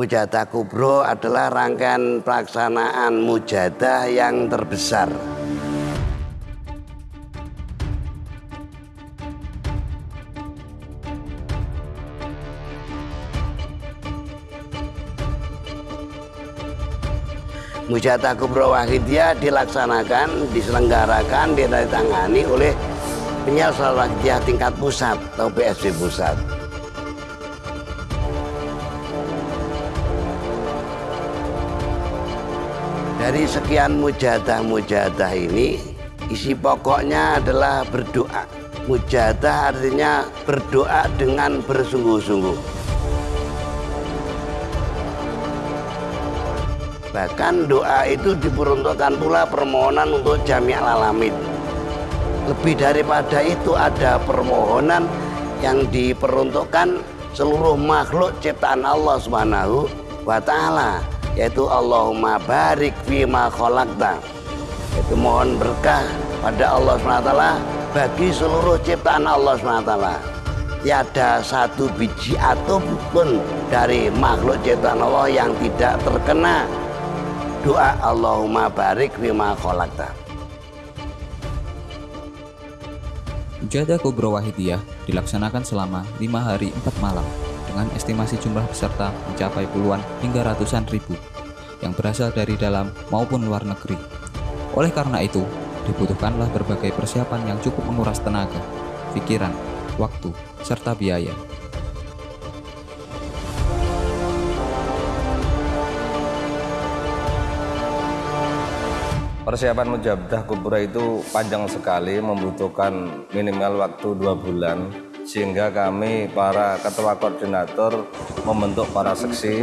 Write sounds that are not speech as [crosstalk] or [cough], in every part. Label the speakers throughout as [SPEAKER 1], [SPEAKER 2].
[SPEAKER 1] Mujadah Kubro adalah rangkaian pelaksanaan mujadah yang terbesar. Mujadah Kubro Wahidiyah dilaksanakan, diselenggarakan, ditandatangani oleh penyelesaian Wahidiyah tingkat pusat atau PSB pusat. Dari sekian mujadah-mujadah ini, isi pokoknya adalah berdoa. Mujadah artinya berdoa dengan bersungguh-sungguh. Bahkan doa itu diperuntukkan pula permohonan untuk jami alamin. Lebih daripada itu ada permohonan yang diperuntukkan seluruh makhluk ciptaan Allah Subhanahu wa taala yaitu Allahumma barik fima khalaqta. Itu mohon berkah pada Allah SWT bagi seluruh ciptaan Allah SWT. Tiada satu biji atom pun dari makhluk ciptaan Allah yang tidak terkena doa Allahumma barik bima kholakta.
[SPEAKER 2] Mujadah Kubro Wahidiyah dilaksanakan selama lima hari empat malam dengan estimasi jumlah peserta mencapai puluhan hingga ratusan ribu yang berasal dari dalam maupun luar negeri. Oleh karena itu, dibutuhkanlah berbagai persiapan yang cukup menguras tenaga, pikiran, waktu, serta biaya.
[SPEAKER 3] Persiapan mujadah kubra itu panjang sekali, membutuhkan minimal waktu dua bulan, sehingga kami para ketua koordinator membentuk para seksi,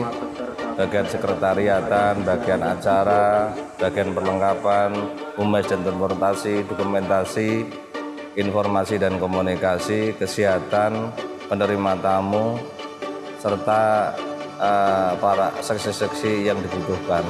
[SPEAKER 3] bagian sekretariatan, bagian acara, bagian perlengkapan, umes dan transportasi, dokumentasi, informasi dan komunikasi, kesehatan, penerima tamu, serta uh, para seksi-seksi yang dibutuhkan.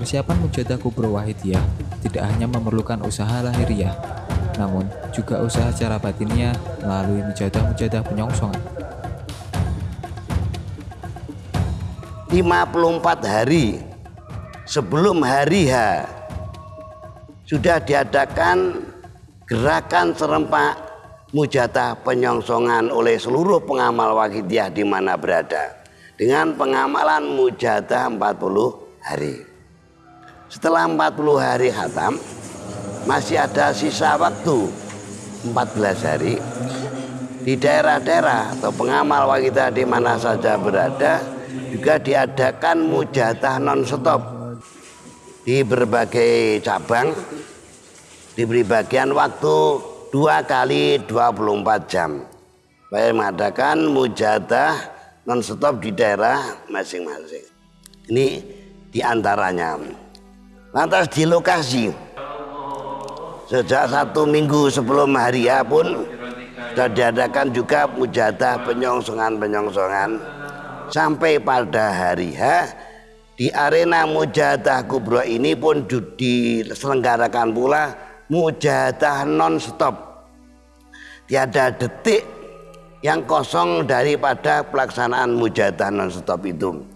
[SPEAKER 2] Persiapan mujadah kubro wahidiyah tidak hanya memerlukan usaha lahiriah, namun juga usaha secara batinnya melalui mujadah-mujadah penyongsongan.
[SPEAKER 1] 54 hari sebelum hari H sudah diadakan gerakan serempak mujadah penyongsongan oleh seluruh pengamal wahidiyah di mana berada dengan pengamalan mujadah 40 hari. Setelah 40 hari hatam masih ada sisa waktu 14 hari. Di daerah-daerah atau pengamal wanita di mana saja berada juga diadakan mujadah non stop di berbagai cabang diberi bagian waktu dua kali 24 jam. Baik mengadakan mujadah non stop di daerah masing-masing. Ini di antaranya lantas di lokasi sejak satu minggu sebelum hari pun sudah diadakan juga mujadah penyongsongan-penyongsongan. Sampai pada hari H di arena mujadah kubro ini pun diselenggarakan pula mujadah non-stop. Tiada detik yang kosong daripada pelaksanaan mujadah non-stop itu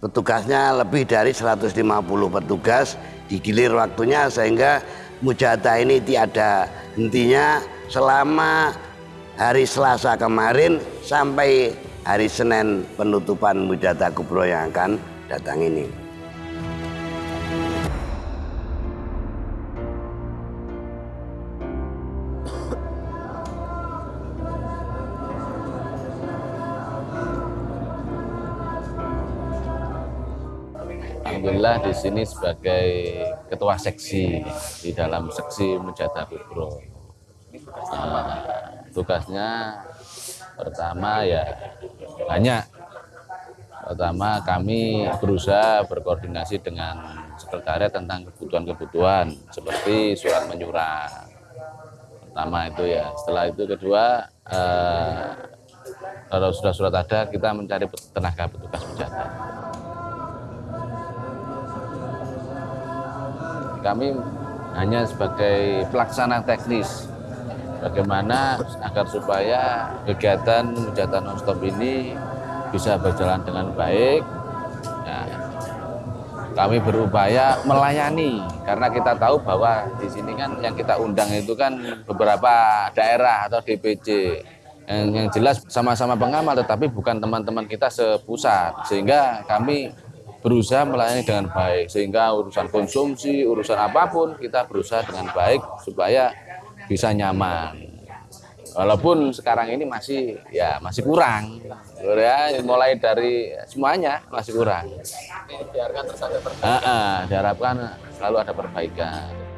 [SPEAKER 1] petugasnya lebih dari 150 petugas digilir waktunya sehingga mujadah ini tiada hentinya selama hari Selasa kemarin sampai hari Senin penutupan mujadah kubro yang akan datang ini.
[SPEAKER 4] Alhamdulillah di sini sebagai ketua seksi di dalam seksi Mujada Kubro. Nah, tugasnya pertama ya banyak. Pertama kami berusaha berkoordinasi dengan sekretariat tentang kebutuhan-kebutuhan seperti surat menyurat. Pertama itu ya. Setelah itu kedua eh, kalau sudah surat ada kita mencari tenaga petugas Mujada. Kami hanya sebagai pelaksana teknis. Bagaimana agar supaya kegiatan hujatan nonstop ini bisa berjalan dengan baik. Ya, kami berupaya melayani karena kita tahu bahwa di sini kan yang kita undang itu kan beberapa daerah atau DPC yang, yang jelas sama-sama pengamal tetapi bukan teman-teman kita sepusat. Sehingga kami berusaha melayani dengan baik. Sehingga urusan konsumsi urusan apa pun kita berusaha dengan baik supaya bisa nyaman. Walaupun sekarang ini masih ya masih kurang. Ya mulai dari semuanya masih kurang. Diharapkan terus ada perbaikan. Diharapkan selalu ada perbaikan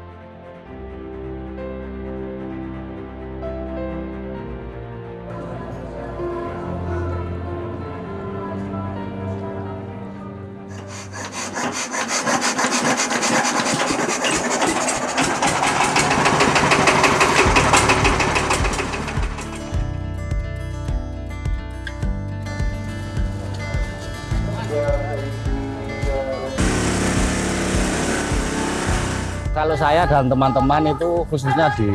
[SPEAKER 5] Kalau saya dan teman-teman itu khususnya di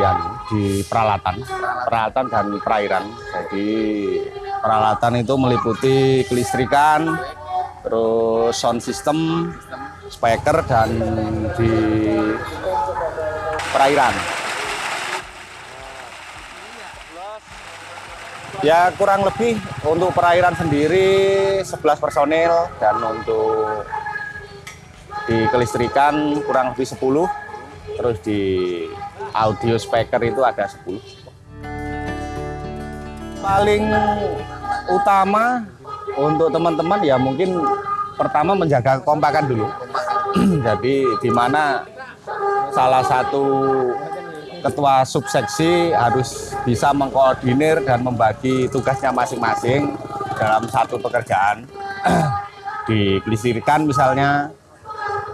[SPEAKER 5] di peralatan, peralatan dan perairan. Jadi peralatan itu meliputi kelistrikan, terus sound system, speaker dan di perairan. Ya kurang lebih untuk perairan sendiri 11 personil dan untuk di kelistrikan kurang lebih 10 terus di audio speaker itu ada 10 paling utama untuk teman-teman ya mungkin pertama menjaga kompakan dulu. [clears throat] Jadi di mana salah satu ketua subseksi harus bisa mengkoordinir dan membagi tugasnya masing-masing dalam satu pekerjaan. [clears throat] Diklisirkan misalnya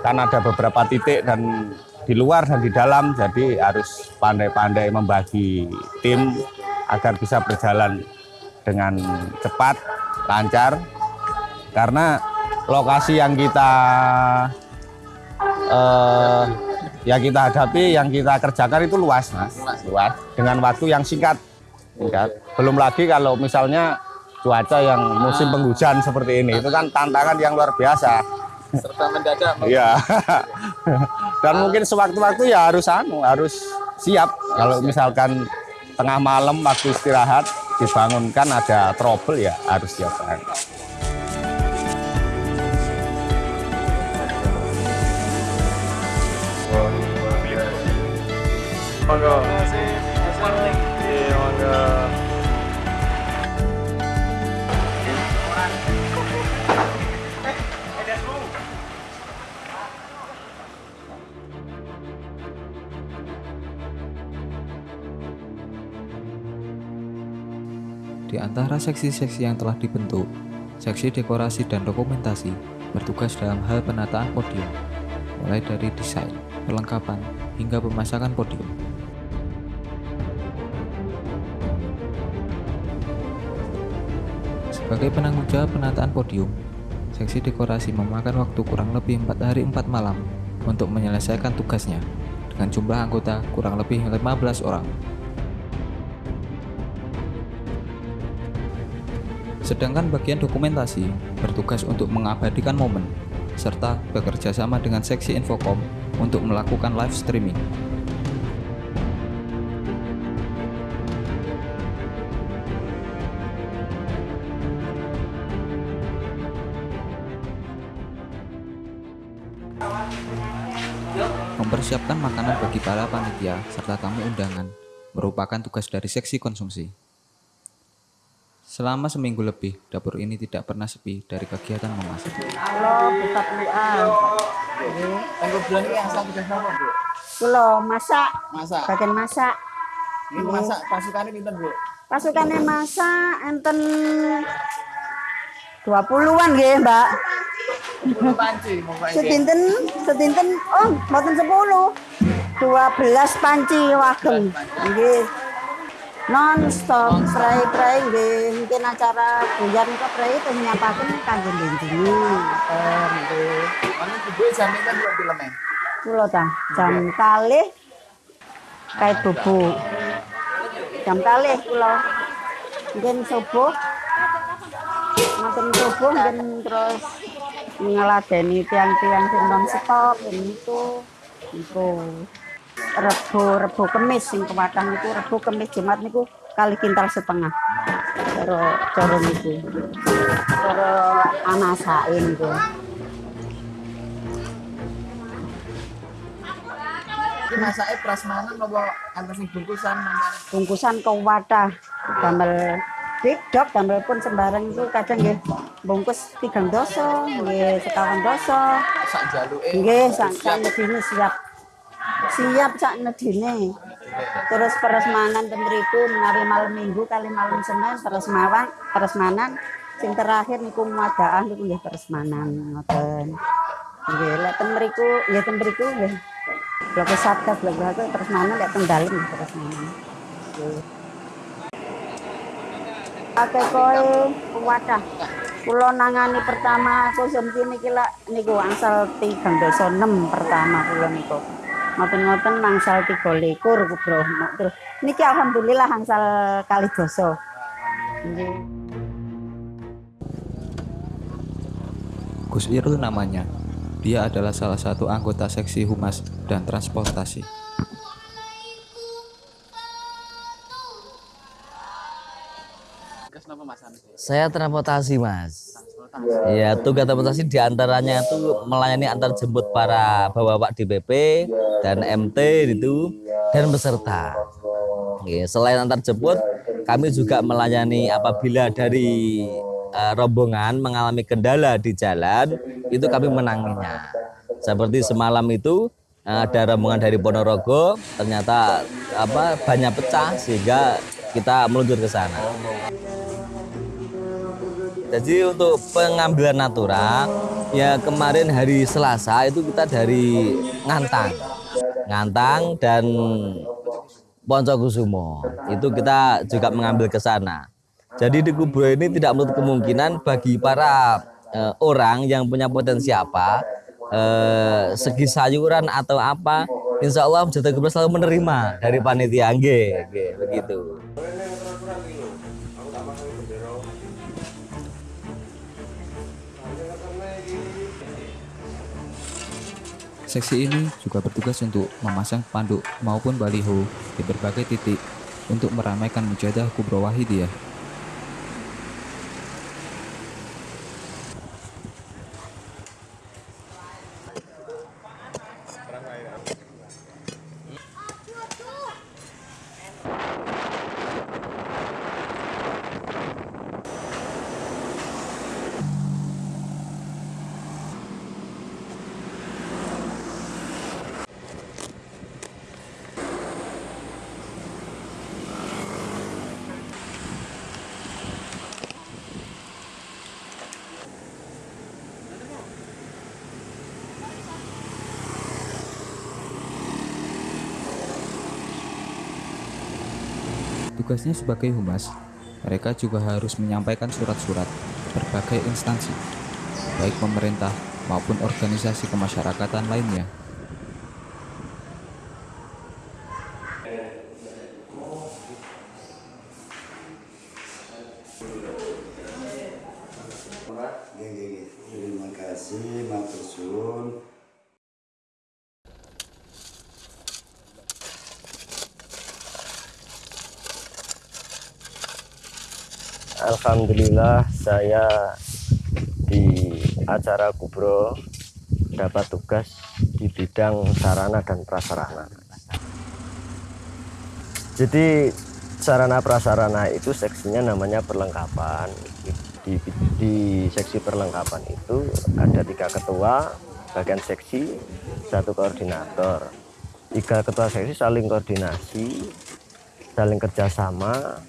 [SPEAKER 5] kan ada beberapa titik dan di luar dan di dalam jadi harus pandai-pandai membagi tim agar bisa berjalan dengan cepat lancar. Karena lokasi yang kita eh, yang kita hadapi yang kita kerjakan itu luas mas. Luas. Dengan waktu yang singkat. Singkat belum lagi kalau misalnya cuaca yang musim penghujan seperti ini itu kan tantangan yang luar biasa
[SPEAKER 4] serta mendadak.
[SPEAKER 5] Iya. [laughs] Dan mungkin sewaktu-waktu ya harus anu, harus siap. Kalau misalkan tengah malam waktu istirahat dibangunkan ada trouble ya harus siap kan.
[SPEAKER 6] Monggo.
[SPEAKER 2] Di antara seksi-seksi yang telah dibentuk, seksi dekorasi dan dokumentasi bertugas dalam hal penataan podium, mulai dari desain, perlengkapan, hingga pemasakan podium. Sebagai penanggung jawab penataan podium, seksi dekorasi memakan waktu kurang lebih 4 hari 4 malam untuk menyelesaikan tugasnya dengan jumlah anggota kurang lebih 15 orang. Sedangkan bagian dokumentasi bertugas untuk mengabadikan momen serta bekerja sama dengan seksi Infocom untuk melakukan live streaming. Mempersiapkan makanan bagi para panitia serta tamu undangan merupakan tugas dari seksi konsumsi. Selama seminggu lebih, dapur ini tidak pernah sepi dari kegiatan memasak.
[SPEAKER 7] Halo, buka peluang.
[SPEAKER 8] Tanggal bulan ini asal tugas apa, Bu?
[SPEAKER 7] Kulo masak,
[SPEAKER 8] Masak.
[SPEAKER 7] bagian masak.
[SPEAKER 8] Ini masak pasukannya pinten, Bu?
[SPEAKER 7] Pasukannya masak enten 20-an nggih, Mbak.
[SPEAKER 8] Panci, pokoknya.
[SPEAKER 7] Sedinten, sedinten oh, mboten 10. 12 panci wageng. Nggih. Non stop pray-pray nggih. Mungkin acara bulan niku pray teng nyapaken kangge ndindingi. Ngoten nggih.
[SPEAKER 8] Mana Bu jam ini kan buat filmnya?
[SPEAKER 7] Kulo ta, jam kalih kait bubuk. Jam kalih kulo. Mungkin subuh. Maten subuh mungkin terus ngeladeni tiang-tiang sing non stop itu itu rebo rebo kemis sing kewatang itu rebo kemis jumat niku kali kintal setengah. Cara cara niku. Cara anasake niku.
[SPEAKER 8] Ini masaknya prasmanan apa antar sing bungkusan
[SPEAKER 7] bungkusan ke wadah damel dok damel pun sembarang itu kadang nggih bungkus tigang doso nggih sekawan doso
[SPEAKER 8] Sak jaluke.
[SPEAKER 7] nggih sak nedine siap siap sak nedine terus peresmanan ten mriku menawi malam minggu kali malam senin peresmawan peresmanan. Sing terakhir niku muadaan niku nggih peresmanan ngoten. Nggih lek ten mriku nggih ten mriku nggih. Blok satgas blok blok peresmanan lek ten dalem nggih peresmanan. Nggih Akeh koe wadah. Kula nangani pertama aku sempi niki lak niku angsal 3 doso 6 pertama kula niku. Ngoten-ngoten angsal 3 likur bro. Terus niki alhamdulillah angsal kali. Nggih.
[SPEAKER 2] Gus Irul namanya. Dia adalah salah satu anggota seksi humas dan transportasi.
[SPEAKER 9] Saya transportasi mas. Ya tugas transportasi di antaranya itu melayani antar jemput para bapak-bapak DPP dan MT itu dan peserta. Oke, selain antar jemput, kami juga melayani apabila dari eh, rombongan mengalami kendala di jalan, itu kami menanginya. Seperti semalam itu eh, ada rombongan dari Ponorogo, ternyata apa banyak pecah sehingga kita meluncur ke sana. Jadi untuk pengambilan natura ya kemarin hari Selasa itu kita dari Ngantang, Ngantang dan Poncokusumo itu kita juga mengambil ke sana. Jadi di kubur ini tidak menutup kemungkinan bagi para eh, orang yang punya potensi apa, eh, segi sayuran atau apa, insya Allah Jatah Kubro selalu menerima dari panitia, nggih, begitu.
[SPEAKER 2] Seksi ini juga bertugas untuk memasang panduk maupun baliho di berbagai titik untuk meramaikan mujadah Kubro Wahidiyah. Tugasnya sebagai humas, mereka juga harus menyampaikan surat-surat berbagai instansi, baik pemerintah maupun organisasi kemasyarakatan lainnya.
[SPEAKER 10] Alhamdulillah saya di acara Kubro dapat tugas di bidang sarana dan prasarana. Jadi sarana prasarana itu seksinya namanya perlengkapan. Di, di seksi perlengkapan itu ada tiga ketua bagian seksi, satu koordinator. Tiga ketua seksi saling koordinasi, saling kerjasama,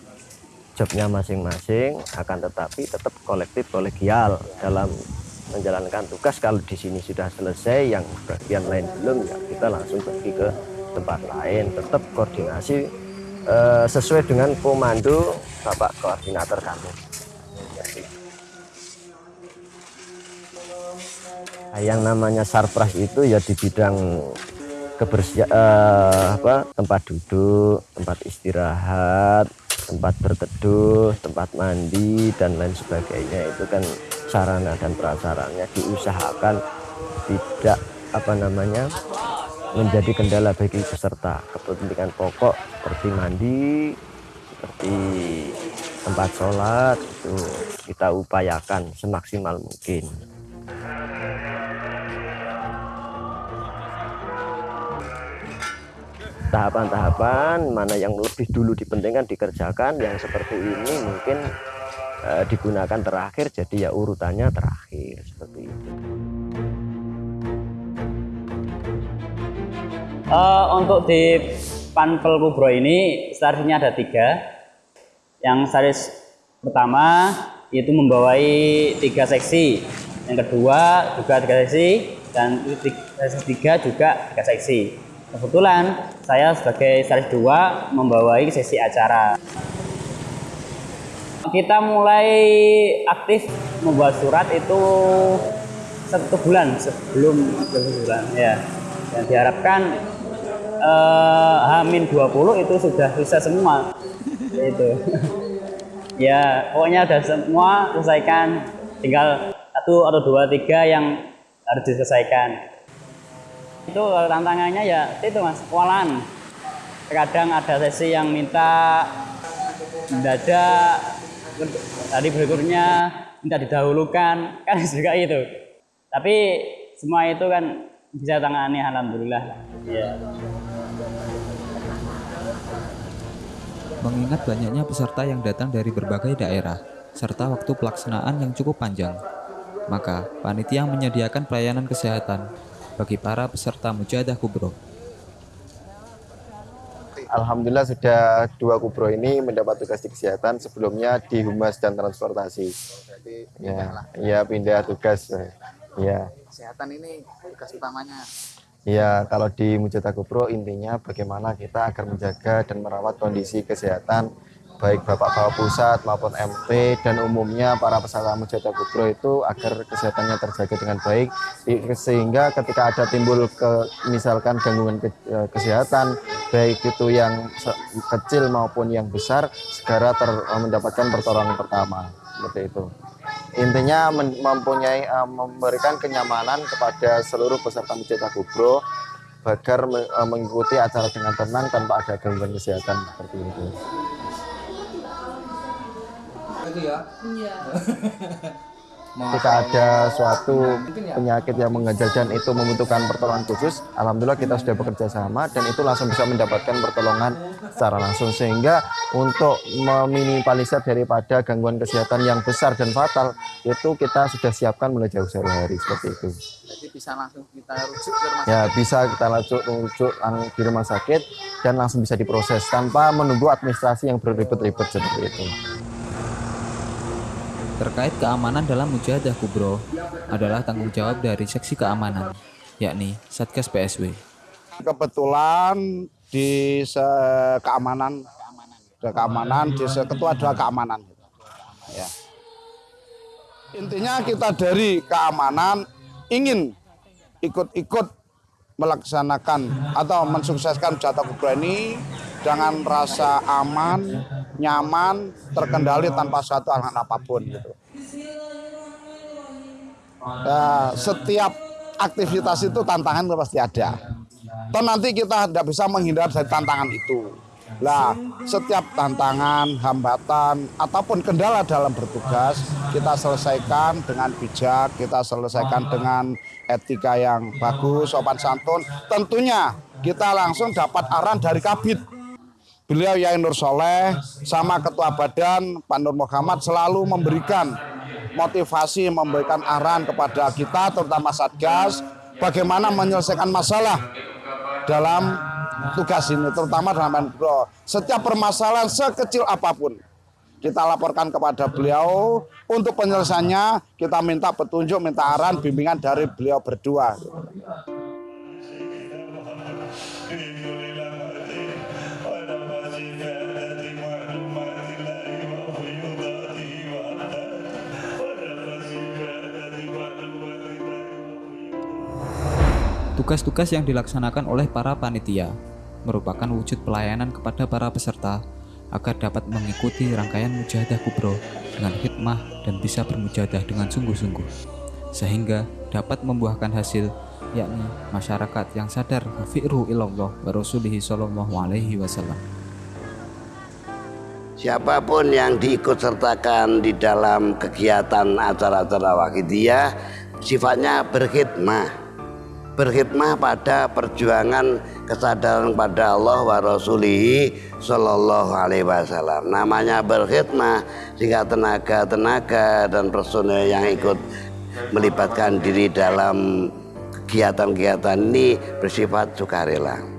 [SPEAKER 10] jobnya masing-masing, akan tetapi tetap kolektif kolegial dalam menjalankan tugas. Kalau di sini sudah selesai, yang bagian lain belum, ya kita langsung pergi ke tempat lain. Tetap koordinasi eh, sesuai dengan komando Bapak Koordinator kami. Nah, yang namanya sarpras itu ya di bidang kebersihan eh, apa tempat duduk, tempat istirahat, tempat berteduh, tempat mandi dan lain sebagainya. Itu kan sarana dan prasarannya diusahakan tidak apa namanya menjadi kendala bagi peserta. Kepentingan pokok seperti mandi seperti tempat sholat itu kita upayakan semaksimal mungkin tahapan-tahapan mana yang lebih dulu dipentingkan dikerjakan yang seperti ini mungkin eh, digunakan terakhir jadi ya urutannya terakhir seperti itu
[SPEAKER 11] Uh, untuk di Panpel Kubro ini seharusnya ada tiga. Yang series pertama itu membawai tiga seksi. Yang kedua juga tiga seksi dan seksi tiga juga tiga seksi. Kebetulan saya sebagai series dua membawai sesi acara. Kita mulai aktif membuat surat itu satu bulan sebelum bulan ya. Dan diharapkan eh, Hamin 20 itu sudah bisa semua itu [laughs] ya pokoknya ada semua selesaikan tinggal satu atau dua tiga yang harus diselesaikan itu tantangannya ya itu mas kewalahan. Kadang ada sesi yang minta mendadak tadi berikutnya minta didahulukan kan [laughs] juga itu. Tapi semua itu kan bisa tangani alhamdulillah. Ya
[SPEAKER 2] Mengingat banyaknya peserta yang datang dari berbagai daerah, serta waktu pelaksanaan yang cukup panjang, maka panitia menyediakan pelayanan kesehatan bagi para peserta Mujadah Kubro.
[SPEAKER 12] Alhamdulillah sudah dua kubro ini mendapat tugas di kesehatan sebelumnya di humas dan transportasi. Ya, ya pindah tugas. Ya.
[SPEAKER 8] Kesehatan ini tugas utamanya.
[SPEAKER 12] Ya, kalau di Mujadah Kubro intinya bagaimana kita agar menjaga dan merawat kondisi kesehatan baik Bapak-Bapak pusat maupun MP dan umumnya para peserta Mujadah Kubro itu agar kesehatannya terjaga dengan baik. Sehingga ketika ada timbul ke misalkan gangguan ke, eh, kesehatan baik itu yang kecil maupun yang besar segera ter, eh, mendapatkan pertolongan pertama. Seperti itu. Intinya mempunyai uh, memberikan kenyamanan kepada seluruh peserta Mujadah Kubro agar mengikuti acara dengan tenang tanpa ada gangguan kesehatan seperti itu.
[SPEAKER 8] Ya. [laughs]
[SPEAKER 12] Jika ada suatu penyakit yang mengejar dan itu membutuhkan pertolongan khusus, alhamdulillah kita sudah bekerja sama dan itu langsung bisa mendapatkan pertolongan secara langsung sehingga untuk meminimalisir daripada gangguan kesehatan yang besar dan fatal itu kita sudah siapkan mulai jauh-jauh hari seperti itu.
[SPEAKER 8] Jadi bisa langsung kita rujuk ke rumah
[SPEAKER 12] Ya
[SPEAKER 8] sakit.
[SPEAKER 12] bisa kita rujuk, rujuk di rumah sakit dan langsung bisa diproses tanpa menunggu administrasi yang berribet-ribet seperti itu.
[SPEAKER 2] Terkait keamanan dalam Mujadah Kubro adalah tanggung jawab dari seksi keamanan, yakni Satgas PSW.
[SPEAKER 13] Kebetulan di keamanan, keamanan di ketua adalah keamanan. Ya. Intinya kita dari keamanan ingin ikut-ikut melaksanakan atau mensukseskan jatah kubra ini dengan rasa aman, nyaman, terkendali tanpa suatu halangan apa pun gitu. Ya, setiap aktivitas itu tantangan pasti ada. Toh nanti kita tidak bisa menghindar dari tantangan itu. Lah, setiap tantangan, hambatan, ataupun kendala dalam bertugas, kita selesaikan dengan bijak, kita selesaikan dengan etika yang bagus, sopan santun. Tentunya kita langsung dapat arahan dari kabit. Beliau Yai Nur Soleh sama Ketua Badan Pak Nur Muhammad selalu memberikan motivasi, memberikan arahan kepada kita terutama Satgas bagaimana menyelesaikan masalah dalam tugas ini terutama dalam bro. Setiap permasalahan sekecil apa pun kita laporkan kepada beliau untuk penyelesaiannya kita minta petunjuk, minta arahan, bimbingan dari beliau berdua.
[SPEAKER 2] Tugas-tugas yang dilaksanakan oleh para panitia merupakan wujud pelayanan kepada para peserta agar dapat mengikuti rangkaian mujahadah kubro dengan hikmah dan bisa bermujahadah dengan sungguh-sungguh sehingga dapat membuahkan hasil yakni masyarakat yang sadar fi'ru ilallah wa rasulihi sallallahu alaihi wasallam.
[SPEAKER 1] Siapa pun yang diikut sertakan di dalam kegiatan acara-acara wakidiyah sifatnya berkhidmah berkhidmah pada perjuangan kesadaran pada Allah wa rasulihi sallallahu alaihi wasallam. Namanya berkhidmah sehingga tenaga-tenaga dan personel yang ikut melibatkan diri dalam kegiatan-kegiatan ini bersifat sukarela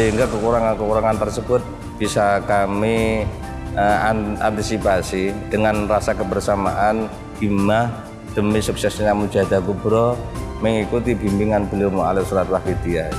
[SPEAKER 5] sehingga kekurangan-kekurangan tersebut bisa kami uh, antisipasi dengan rasa kebersamaan himmah demi suksesnya Mujahadah Kubro mengikuti bimbingan beliau Mu'alif Surat Wahidiyah.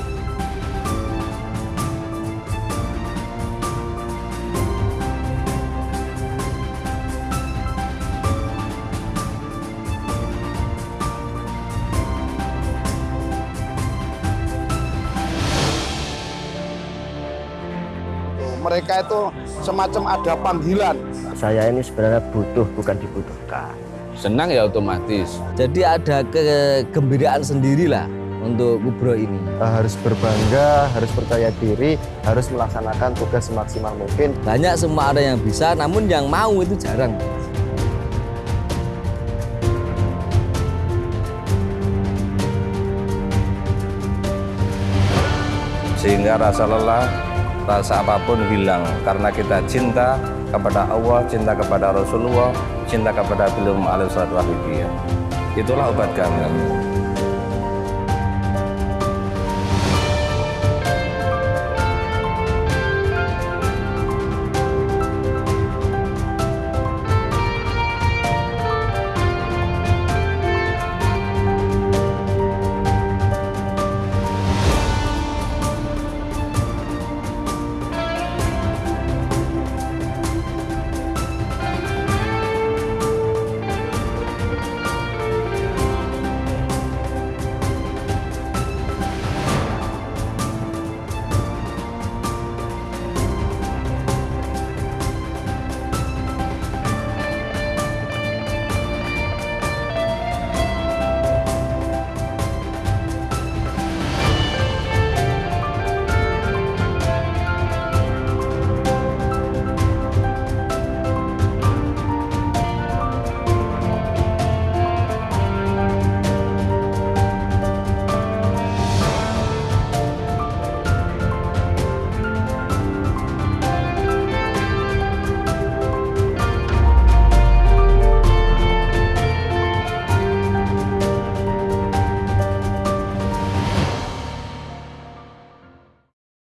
[SPEAKER 13] Mereka itu semacam ada panggilan.
[SPEAKER 10] Saya ini sebenarnya butuh bukan dibutuhkan.
[SPEAKER 4] Senang ya otomatis.
[SPEAKER 9] Jadi ada kegembiraan sendirilah untuk Kubro ini.
[SPEAKER 12] Harus berbangga, harus percaya diri, harus melaksanakan tugas semaksimal mungkin.
[SPEAKER 9] Banyak semua ada yang bisa, namun yang mau itu jarang.
[SPEAKER 5] Sehingga rasa lelah rasa apa pun hilang karena kita cinta kepada Allah, cinta kepada Rasulullah, cinta kepada beliau alaihi Itulah obat kami.